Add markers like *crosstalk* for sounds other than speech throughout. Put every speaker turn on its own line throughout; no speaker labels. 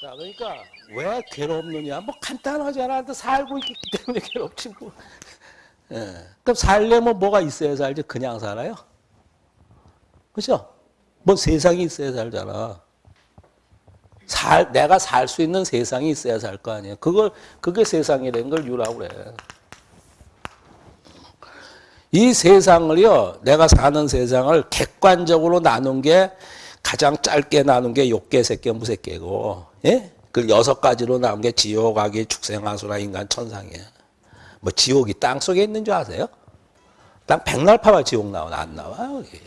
자, 그러니까 왜 괴롭느냐? 뭐 간단하잖아. 너 살고 있기 때문에 *laughs* 괴롭지 뭐. 예. 그럼 살려면 뭐가 있어야 살지? 그냥 살아요? 그죠? 뭐 세상이 있어야 살잖아. 살, 내가 살 수 있는 세상이 있어야 살 거 아니에요. 그걸, 그게 세상이라는 걸 유라고 그래. 이 세상을요, 내가 사는 세상을 객관적으로 나눈 게 가장 짧게 나눈 게 욕계, 색계, 무색계고, 예? 그 여섯 가지로 나온 게 지옥, 악이, 축생하수라, 인간, 천상이에요. 뭐 지옥이 땅 속에 있는 줄 아세요? 땅 백날 파봐 지옥 나오나 안 나와 여기.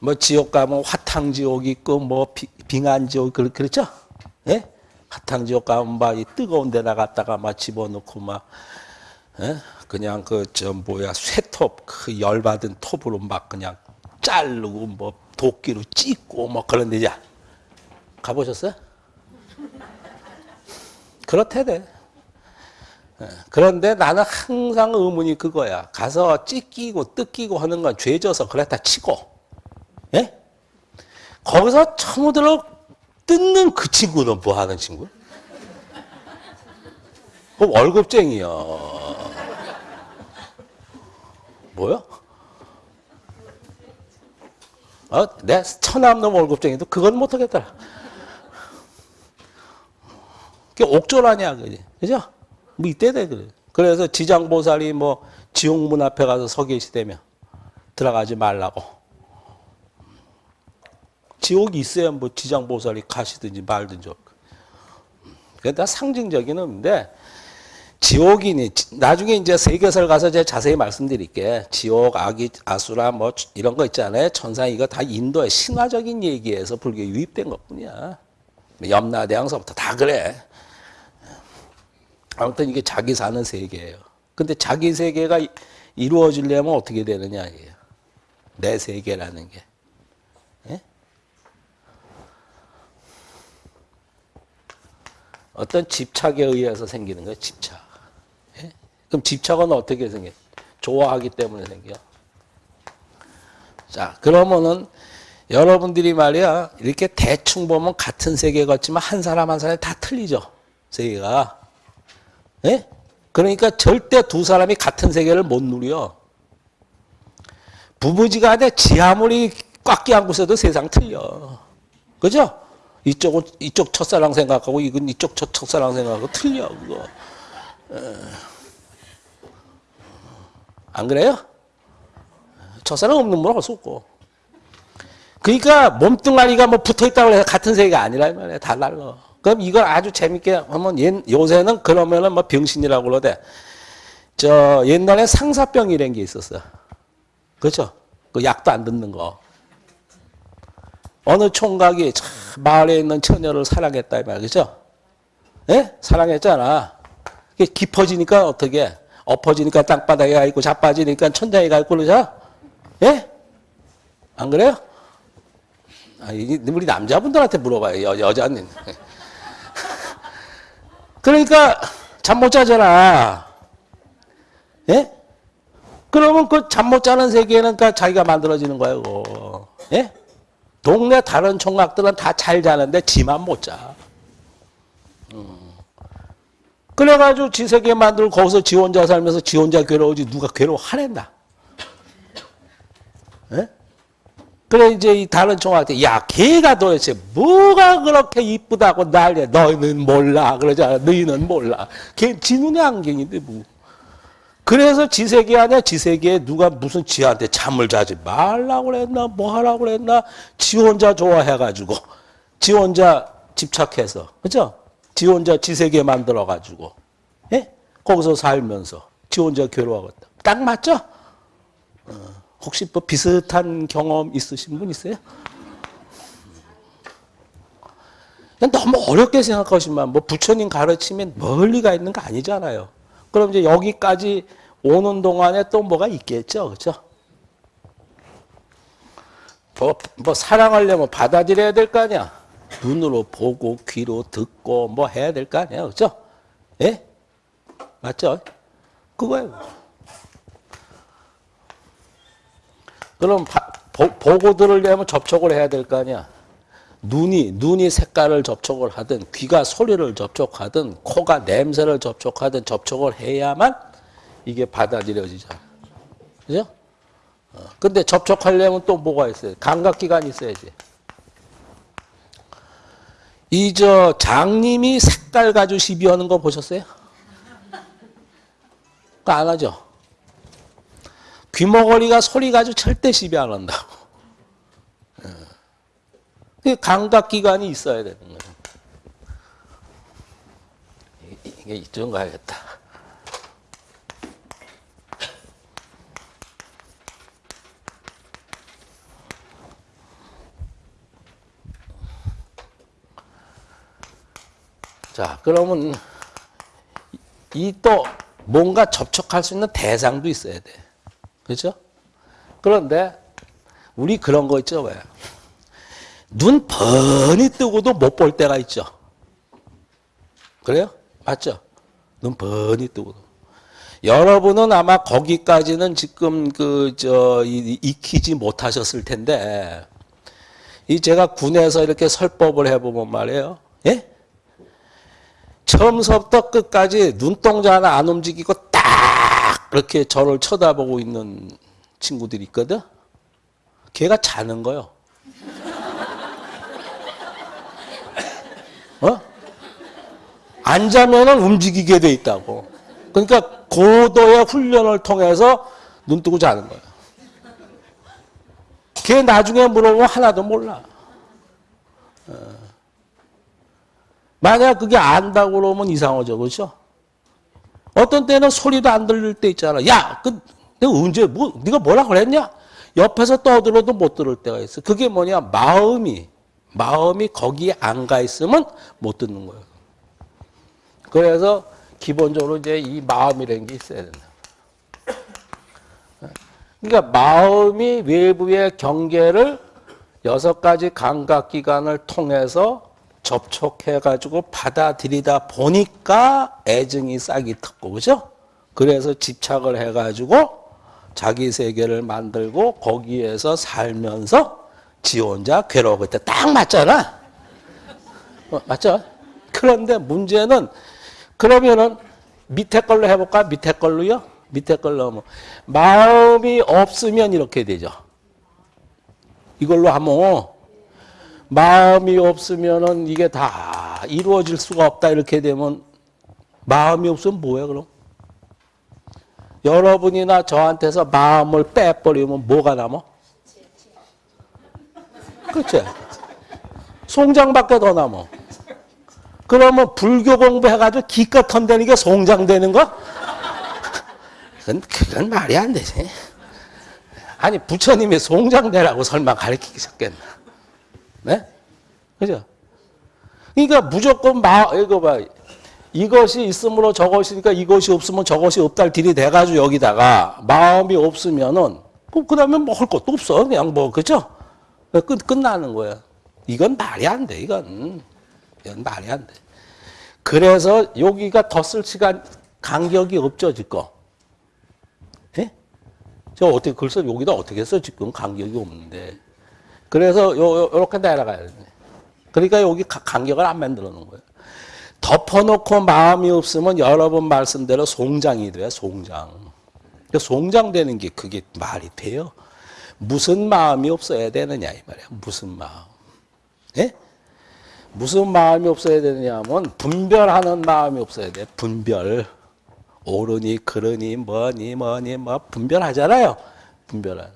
뭐 지옥 가면 화탕 지옥 있고 뭐 비, 빙한 지옥 그 그렇죠? 예? 화탕 지옥 가면 막 이 뜨거운 데다 갖다가 막 집어넣고 막 예? 그냥 그 저 뭐야 쇠톱 그 열받은 톱으로 막 그냥 자르고 뭐 도끼로 찢고 뭐 그런 데자 가보셨어요? 그렇대 돼. 예, 그런데 나는 항상 의문이 그거야. 가서 찢기고 뜯기고 하는 건 죄져서 그랬다 치고, 예? 거기서 처무들어 뜯는 그 친구는 뭐 하는 친구? 그럼 월급쟁이야. 뭐야? 어, 내 천암놈 월급쟁이도 그건 못하겠더라. 그게 옥졸 아니야, 그지? 그죠? 뭐 이때 돼 그래. 그래서 지장보살이 뭐 지옥문 앞에 가서 서 계시다며 들어가지 말라고. 지옥이 있어야 뭐 지장보살이 가시든지 말든지. 그러니까 상징적인 의미인데 지옥이니 나중에 이제 세계설 가서 제가 자세히 말씀드릴게. 지옥, 아기, 아수라 뭐 이런 거 있잖아요. 천상 이거 다 인도의 신화적인 얘기에서 불교에 유입된 것뿐이야. 염라대왕서부터 다 그래. 아무튼 이게 자기 사는 세계예요. 근데 자기 세계가 이루어지려면 어떻게 되느냐 이게요. 내 세계라는 게. 예? 어떤 집착에 의해서 생기는 거예요. 집착. 예? 그럼 집착은 어떻게 생겨? 좋아하기 때문에 생겨. 자, 그러면은 여러분들이 말이야 이렇게 대충 보면 같은 세계 같지만 한 사람 한 사람이 다 틀리죠. 세계가. 예? 그러니까 절대 두 사람이 같은 세계를 못 누려. 부부지간에 지 아무리 꽉 끼안고 있어도 세상 틀려. 그죠? 이쪽은 이쪽 첫사랑 생각하고 이건 이쪽 첫 첫사랑 생각하고 틀려 그거. 안 그래요? 첫사랑 없는 분 할수 없고. 그러니까 몸뚱아리가 뭐 붙어 있다고 해서 같은 세계가 아니라 말이야. 다 달라. 그럼 이걸 아주 재밌게 하면 요새는 그러면은 뭐 병신이라고 그러대. 저 옛날에 상사병이라는 게 있었어. 그렇죠? 그 약도 안 듣는 거. 어느 총각이 마을에 있는 처녀를 사랑했다 이 말, 그죠? 예? 사랑했잖아. 깊어지니까 어떻게? 엎어지니까 땅바닥에 가 있고 자빠지니까 천장에 가 있고 그러죠? 예? 안 그래요? 아, 우리 남자분들한테 물어봐요. 여, 여자는. *laughs* 그러니까 잠 못 자잖아. 예? 그러면 그 잠 못 자는 세계는 그 자기가 만들어지는 거예요. 그거. 예? 동네 다른 총각들은 다 잘 자는데 지만 못 자. 음. 그래가지고 지 세계 만들고 거기서 지 혼자 살면서 지 혼자 괴로우지 누가 괴로워 하랬나? 예? 그래 이제 이 다른 총각한테 야 걔가 도대체 뭐가 그렇게 이쁘다고 난리야? 너희는 몰라. 그러잖아. 너희는 몰라. 걔 지 눈의 안경인데 뭐. 그래서 지세계 아니야? 지세계에 누가 무슨 지한테 잠을 자지 말라고 그랬나? 뭐 하라고 그랬나? 지 혼자 좋아해가지고 지 혼자 집착해서. 그죠 지 혼자 지 세계 만들어가지고 예? 거기서 살면서 지 혼자 괴로워하겠다 딱 맞죠? 어. 혹시 뭐 비슷한 경험 있으신 분 있어요? 너무 어렵게 생각하시면 뭐 부처님 가르치면 멀리가 있는 거 아니잖아요. 그럼 이제 여기까지 오는 동안에 또 뭐가 있겠죠. 그렇죠? 뭐, 뭐 사랑하려면 받아들여야 될 거 아니야. 눈으로 보고 귀로 듣고 뭐 해야 될 거 아니야. 그렇죠? 예? 맞죠? 그거예요. 그럼 바- 보, 보고 들으려면 접촉을 해야 될 거 아니야. 눈이 눈이 색깔을 접촉을 하든 귀가 소리를 접촉하든 코가 냄새를 접촉하든 접촉을 해야만 이게 받아들여지잖아. 그죠? 어, 근데 접촉하려면 또 뭐가 있어요? 감각 기관이 있어야지. 이 저 장님이 색깔 가지고 시비하는 거 보셨어요? 안 하죠? 귀머거리가 소리 가지고 절대 시비 안 한다고. 그 감각기관이 있어야 되는 거예요. 이- 이게 이쪽 가야겠다. 자, 그러면 이 또 뭔가 접촉할 수 있는 대상도 있어야 돼. 그렇죠? 그런데 우리 그런 거 있죠, 왜? 눈 번이 뜨고도 못 볼 때가 있죠. 그래요? 맞죠? 눈 번이 뜨고도. 여러분은 아마 거기까지는 지금 그, 저, 이- 익히지 못하셨을 텐데, 이 제가 군에서 이렇게 설법을 해보면 말이에요. 예? 처음부터 끝까지 눈동자 하나 안 움직이고 딱 그렇게 저를 쳐다보고 있는 친구들이 있거든? 걔가 자는 거요. *laughs* 어? 안 자면은 움직이게 돼 있다고. 그러니까 고도의 훈련을 통해서 눈 뜨고 자는 거예요. 걔 나중에 물어보면 하나도 몰라. 어. 만약 그게 안다고 그러면 이상하죠. 그렇죠? 어떤 때는 소리도 안 들릴 때 있잖아. 야, 그, 내가 언제, 뭐, 네가 뭐라 그랬냐? 옆에서 떠들어도 못 들을 때가 있어. 그게 뭐냐? 마음이, 마음이 거기에 안 가 있으면 못 듣는 거예요. 그래서 기본적으로 이제 이 마음이라는 게 있어야 된다. 그러니까 마음이 외부의 경계를 여섯 가지 감각 기관을 통해서 접촉해가지고 받아들이다 보니까 애증이 싹이 텄고, 그죠? 그래서 집착을 해가지고 자기 세계를 만들고 거기에서 살면서 지 혼자 괴로워. 그때 딱 맞잖아. 어, 맞죠? 그런데 문제는 그러면은 밑에 걸로 해볼까? 밑에 걸로요? 밑에 걸로 하면 마음이 없으면 이렇게 되죠. 이걸로 하면 마음이 없으면은 이게 다 이루어질 수가 없다 이렇게 되면 마음이 없으면 뭐예요 그럼? 여러분이나 저한테서 마음을 빼버리면 뭐가 남아? 그렇지? 송장밖에 더 남아. 그러면 불교 공부해가지고 기껏 턴다는 게 송장 되는 거? 그건, 그건 말이 안 되지. 아니, 부처님이 송장 되라고 설마 가르치셨겠나? 네? 그죠? 그러니까 무조건 마, 이거 봐. 이것이 있으므로 저것이니까 이것이 없으면 저것이 없다를 들이대가지고 여기다가 마음이 없으면은, 그 다음에 뭐 할 것도 없어. 그냥 뭐, 그죠? 끝, 끝나는 거야. 이건 말이 안 돼, 이건. 이건 말이 안 돼. 그래서 여기가 더쓸 시간, 간격이 없죠, 지금. 예? 저 어떻게, 글쎄 여기다 어떻게 써, 지금 간격이 없는데. 그래서 요, 요, 요렇게 내려가야 돼. 그러니까 여기 가- 간격을 안 만들어 놓은 거예요. 덮어놓고 마음이 없으면 여러분 말씀대로 송장이 돼, 송장. 그 송장되는 게 그게 말이 돼요? 무슨 마음이 없어야 되느냐, 이 말이야. 무슨 마음. 예? 무슨 마음이 없어야 되느냐 하면 분별하는 마음이 없어야 돼. 분별. 옳으니, 그러니, 뭐니, 뭐니, 뭐, 분별하잖아요. 분별하는.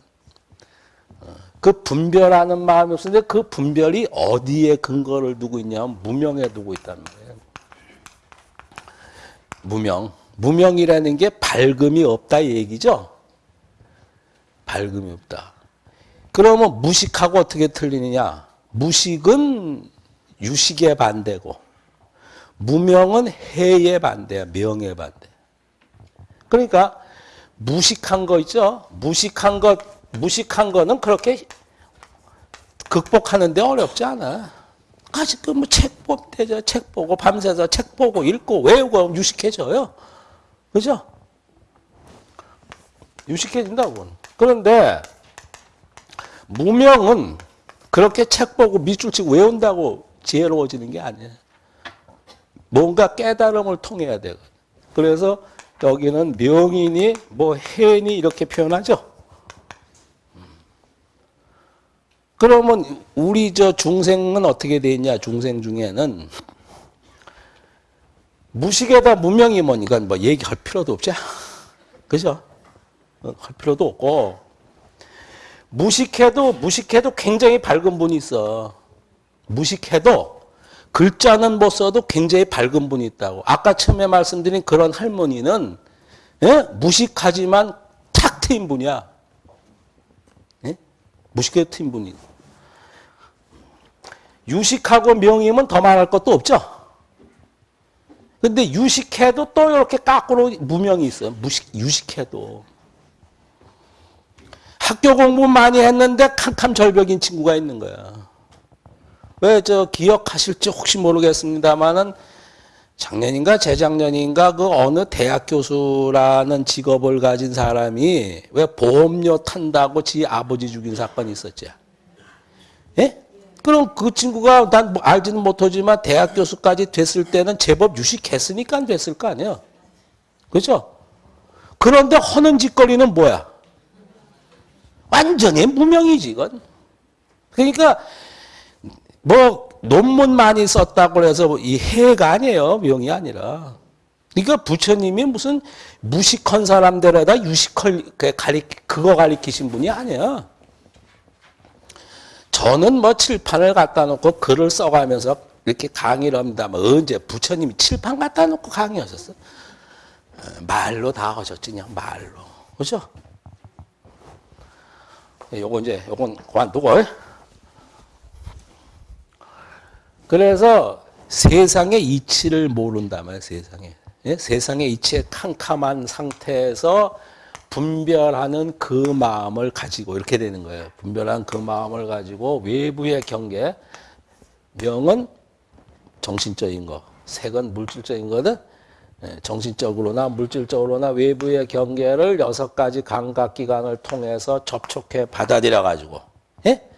어, 그 분별하는 마음이 없는데 그 분별이 어디에 근거를 두고 있냐면 무명에 두고 있다는 거예요. 무명. 무명이라는 게 밝음이 없다 이 얘기죠. 밝음이 없다. 그러면 무식하고 어떻게 틀리느냐? 무식은 유식의 반대고 무명은 해의 반대야. 명의 반대. 그러니까 무식한 거 있죠? 무식한 것 무식한 거는 그렇게 극복하는데 어렵지 않아. 가지 그뭐책 보면 되죠. 책 보고 밤새서 책 보고 읽고 외우고 유식해져요. 그죠? 유식해진다고. 그런데 무명은 그렇게 책 보고 밑줄 치고 외운다고 지혜로워지는 게 아니에요. 뭔가 깨달음을 통해야 되고. 그래서 여기는 명인이 뭐 해인이 이렇게 표현하죠. 그러면 우리 저 중생은 어떻게 돼 있냐? 중생 중에는 무식에다 무명이 뭐니까 뭐 얘기할 필요도 없죠. 그죠? 어, 할 필요도 없고 무식해도 무식해도 굉장히 밝은 분이 있어. 무식해도 글자는 못 써도 굉장히 밝은 분이 있다고. 아까 처음에 말씀드린 그런 할머니는 예? 무식하지만 탁 트인 분이야. 예? 무식해 트인 분이. 유식하고 명임은 더 말할 것도 없죠. 근데 유식해도 또 이렇게 까꾸로 무명이 있어요. 무식, 유식해도. 학교 공부 많이 했는데 캄캄 절벽인 친구가 있는 거야. 왜 저 기억하실지 혹시 모르겠습니다만은 작년인가 재작년인가 그 어느 대학 교수라는 직업을 가진 사람이 왜 보험료 탄다고 지 아버지 죽인 사건이 있었지. 예? 그럼 그 친구가 난 뭐 알지는 못하지만 대학 교수까지 됐을 때는 제법 유식했으니까 됐을 거 아니에요. 그죠? 그런데 허는 짓거리는 뭐야? 완전히 무명이지, 이건. 그러니까, 뭐, 논문 많이 썼다고 해서 이 해가 아니에요. 명이 아니라. 그러니까 부처님이 무슨 무식한 사람들에다 유식할, 가리, 그거 가리키신 분이 아니야. 저는 뭐 칠판을 갖다 놓고 글을 써가면서 이렇게 강의를 합니다. 뭐 언제 부처님이 칠판 갖다 놓고 강의하셨어? 말로 다 하셨지, 그냥 말로. 그죠? 요거 이제, 요건 그만두고. 그래서 세상의 이치를 모른다면 세상에. 예? 세상의 이치의 캄캄한 상태에서 분별하는 그 마음을 가지고 이렇게 되는 거예요. 분별한 그 마음을 가지고 외부의 경계, 명은 정신적인 거, 색은 물질적인 거든. 예, 정신적으로나 물질적으로나 외부의 경계를 여섯 가지 감각 기관을 통해서 접촉해 받아들여 가지고 예?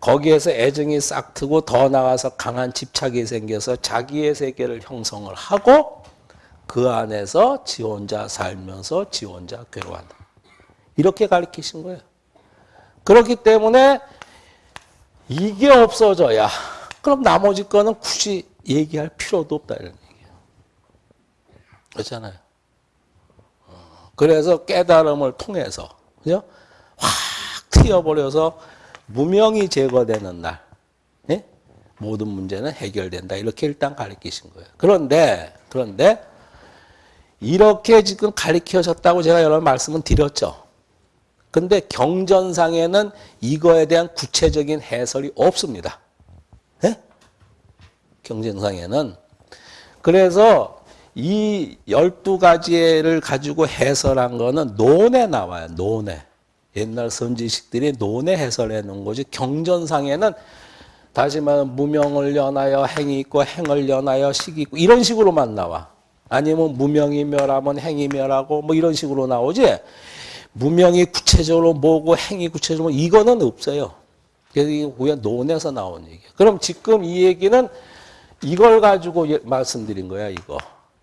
거기에서 애정이 싹 트고 더 나가서 강한 집착이 생겨서 자기의 세계를 형성을 하고 그 안에서 지 혼자 살면서 지 혼자 괴로워한다. 이렇게 가르치신 거예요. 그렇기 때문에 이게 없어져야 그럼 나머지 거는 굳이 얘기할 필요도 없다 이런 얘기예요. 그렇잖아요. 그래서 깨달음을 통해서 그죠? 확 튀어버려서 무명이 제거되는 날 예? 모든 문제는 해결된다 이렇게 일단 가르치신 거예요. 그런데 그런데 이렇게 지금 가르쳐졌다고 제가 여러 말씀은 드렸죠. 근데 경전상에는 이거에 대한 구체적인 해설이 없습니다. 네? 경전상에는. 그래서 이 12가지를 가지고 해설한 거는 논에 나와요. 논에. 옛날 선지식들이 논에 해설해 놓은 거지. 경전상에는 다시 말하면 무명을 연하여 행이 있고 행을 연하여 식이 있고 이런 식으로만 나와. 아니면 무명이 멸하면 행이 멸하고 뭐 이런 식으로 나오지. 무명이 구체적으로 뭐고 행이 구체적으로 뭐 이거는 없어요. 그래서 이게 그냥 논에서 나온 얘기예요. 그럼 지금 이 얘기는 이걸 가지고 예, 말씀드린 거야, 이거.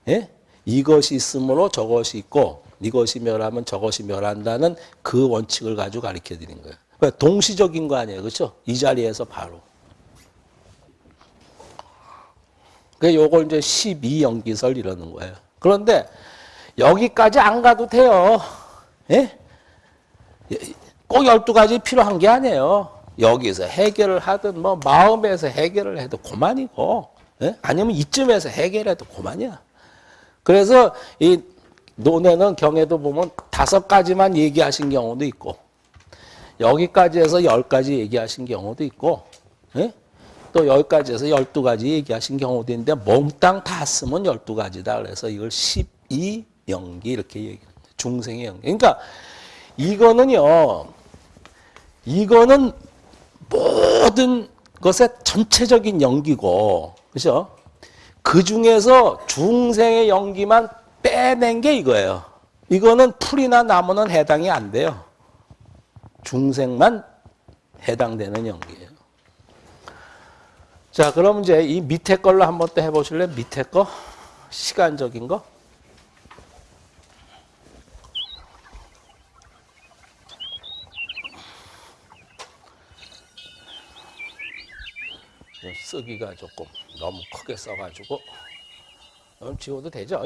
예? 이것이 있으므로 저것이 있고 이것이 멸하면 저것이 멸한다는 그 원칙을 가지고 가르쳐 드린 거예요. 왜 동시적인 거 아니에요. 그렇죠? 이 자리에서 바로. 그 요걸 이제 12연기설 이러는 거예요. 그런데 여기까지 안 가도 돼요. 예? 꼭 12가지 필요한 게 아니에요. 여기서 해결을 하든 뭐 마음에서 해결을 해도 그만이고 예? 아니면 이쯤에서 해결해도 그만이야. 그래서 이 논에는 경에도 보면 다섯 가지만 얘기하신 경우도 있고 여기까지 해서 열 가지 얘기하신 경우도 있고 예? 또 여기까지 해서 열두 가지 얘기하신 경우도 있는데 몽땅 다 쓰면 열두 가지다. 그래서 이걸 12연기 이렇게 얘기합니다. 중생의 연기. 그러니까 이거는요. 이거는 모든 것의 전체적인 연기고 그죠? 그 중에서 중생의 연기만 빼낸 게 이거예요. 이거는 풀이나 나무는 해당이 안 돼요. 중생만 해당되는 연기예요. 자, 그럼 이제 이 밑에 걸로 한번 또 해보실래요? 밑에 거? 시간적인 거? 좀 쓰기가 조금 너무 크게 써가지고 지워도 되죠?